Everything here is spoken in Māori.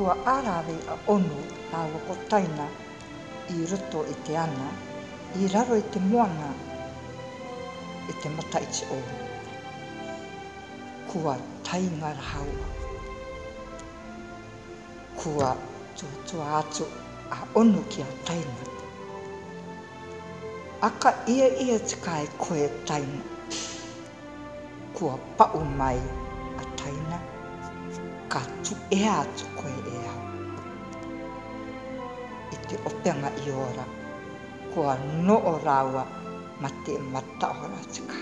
kua arawe a onu a loko taina i roto i e te ana, i raro i e te moana, i e te mata i Kua tainga hau. Kua tuatua atu a onu ki a taina. Aka ia ia te kai koe taina. Kua pau mai a taina. Ka tu ea atu koe ti openga i ora. Kua no o rawa ma te mata ora tika.